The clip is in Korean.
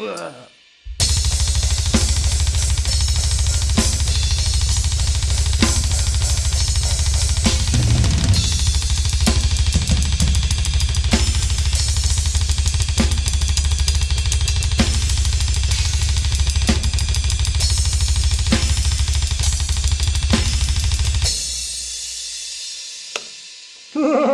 으아. 뭐. 으아.